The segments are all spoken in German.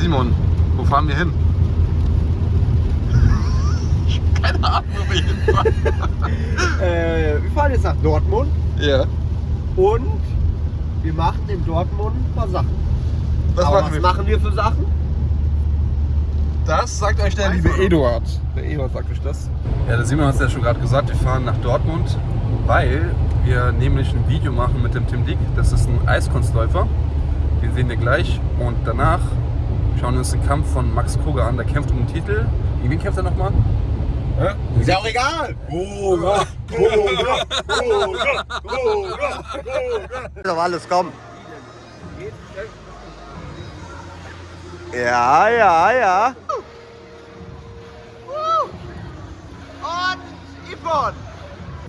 Simon, wo fahren wir hin? Ich hab Keine Ahnung, wo wir hinfahren. Äh, wir fahren jetzt nach Dortmund Ja. und wir machen in Dortmund ein paar Sachen. Was Aber machen was wir? machen wir für Sachen? Das sagt euch der liebe Eduard. Der Eduard sagt euch das. Ja, der Simon hat es ja schon gerade gesagt, wir fahren nach Dortmund, weil wir nämlich ein Video machen mit dem Tim Dick. Das ist ein Eiskunstläufer. Den sehen wir gleich. Und danach schauen wir uns den Kampf von Max Koga an. Der kämpft um den Titel. Gegen wen kämpft er nochmal? Ist ja auch egal. Koga! Ist doch alles, komm. Ja, ja, ja. Und Yvonne.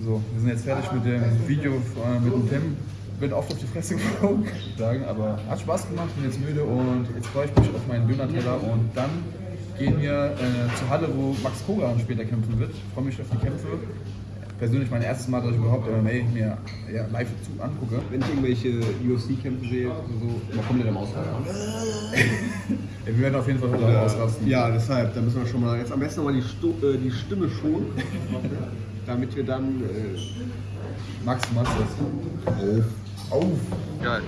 So, wir sind jetzt fertig mit dem Video äh, mit dem Tim. Bin oft auf die Fresse geflogen, sagen, aber hat Spaß gemacht, bin jetzt müde und jetzt freue ich mich auf meinen Döner-Teller und dann gehen wir äh, zur Halle, wo Max Koga später kämpfen wird. Ich freue mich auf die Kämpfe. Persönlich mein erstes Mal, dass ich überhaupt MMA mir ja, live zu angucke. Wenn ich irgendwelche UFC-Kämpfe sehe, so, mal komplett am Ausrasten. Wir werden auf jeden Fall heute auch ausrasten. Ja, deshalb, da müssen wir schon mal jetzt am besten nochmal die, Stu äh, die Stimme schonen, damit wir dann. Äh, Max, du machst das. Auf. Auf. Geil.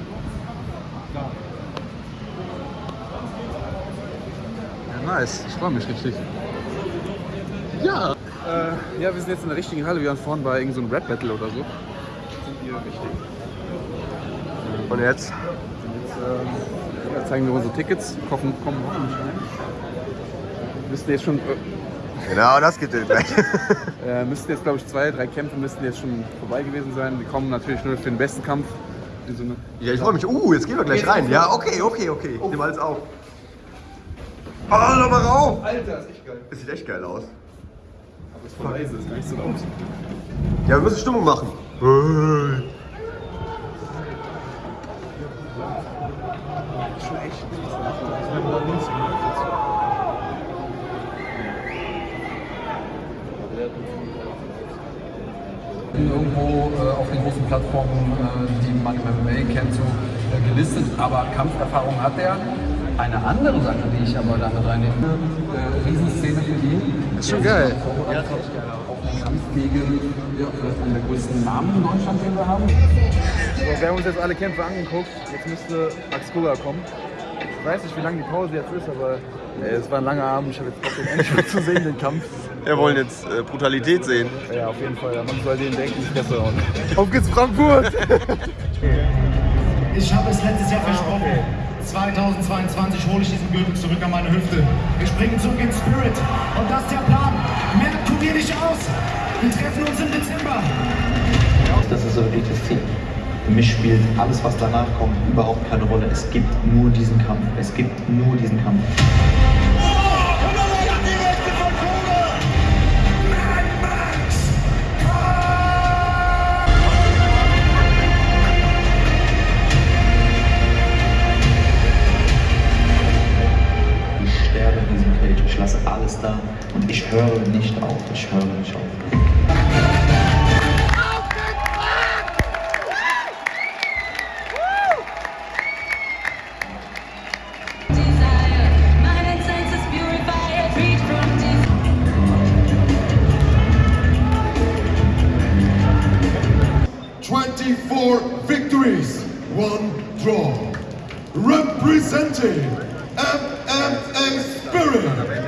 Ja, nice. Ich freue mich richtig. Ja. Äh, ja, wir sind jetzt in der richtigen Halle. Wir waren vorhin bei irgendeinem so Rap Battle oder so. Sind hier richtig. Und jetzt? Jetzt äh, zeigen wir unsere Tickets. Kommen, kommen hoffentlich rein. Müssten jetzt schon, äh, Genau, das geht jetzt gleich. äh, müssten jetzt glaube ich zwei, drei Kämpfe müssten jetzt schon vorbei gewesen sein. Wir kommen natürlich nur für den besten Kampf. In so eine Ja, ich freue mich. Uh, jetzt gehen wir gleich rein. Ja, okay, okay, okay. Ich nehme alles auf. Oh, noch mal rauf! Alter, ist echt geil. Das sieht echt geil aus. Das ist voll leise, ist gar nicht so laut. Ja, wir müssen Stimmung machen. Hey. Schon echt. irgendwo äh, den großen Plattformen, äh, die man im MMA kennt, so äh, gelistet, aber Kampferfahrung hat er. Eine andere Sache, die ich aber damit reinnehme, äh, Riesenszene für ihn. Ist schon geil. Ja, Kampf gegen ja, vielleicht einen der größten Namen in Deutschland, den wir haben. So, wir haben uns jetzt alle Kämpfe angeguckt. Jetzt müsste Max Koga kommen. Ich weiß nicht, wie lange die Pause jetzt ist, aber es war ein langer Abend. Ich habe jetzt Bock, den endlich mal zu sehen, den Kampf. Wir wollen jetzt äh, Brutalität sehen. Ja, auf jeden Fall. Man soll den denken, die Fresse hauen. Auf geht's Frankfurt! Ich habe es letztes Jahr versprochen. 2022 hole ich diesen Gürtel zurück an meine Hüfte. Wir springen zurück in Spirit. Und das ist der Plan. Mehr tut ihr nicht aus. Wir treffen uns im Dezember. Das ist so wirklich das Ziel. Für mich spielt alles, was danach kommt, überhaupt keine Rolle. Es gibt nur diesen Kampf. Es gibt nur diesen Kampf. höre nicht auf, ich höre nicht auf. Twenty-four victories, one draw. Representing MMX Spirit.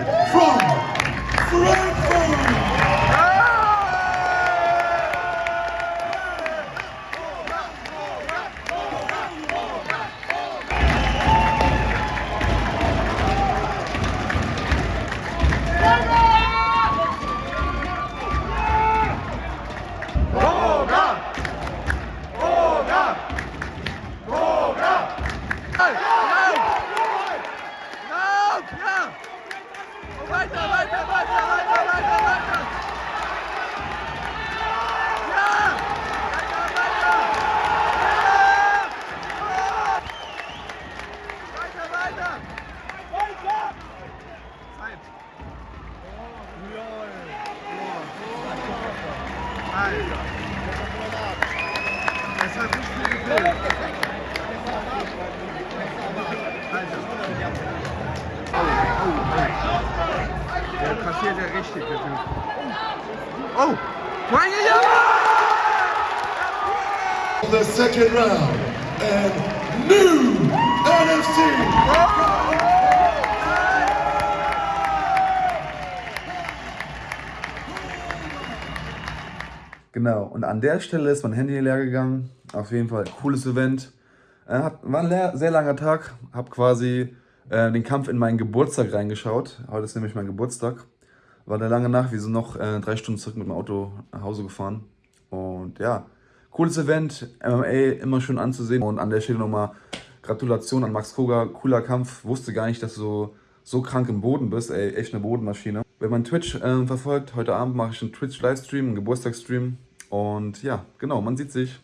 Der richtig, der Typ. Oh! Mein The second round and new NFC Genau, und an der Stelle ist mein Handy leer gegangen. Auf jeden Fall cooles Event. Äh, hat, war ein leer, sehr langer Tag. Hab quasi äh, den Kampf in meinen Geburtstag reingeschaut. Heute ist nämlich mein Geburtstag. War eine lange Nacht, wir sind noch äh, drei Stunden zurück mit dem Auto nach Hause gefahren. Und ja, cooles Event, MMA immer schön anzusehen. Und an der Stelle nochmal Gratulation an Max Koga, cooler Kampf. Wusste gar nicht, dass du so, so krank im Boden bist, ey, echt eine Bodenmaschine. Wenn man Twitch äh, verfolgt, heute Abend mache ich einen Twitch-Livestream, einen Geburtstagsstream. Und ja, genau, man sieht sich.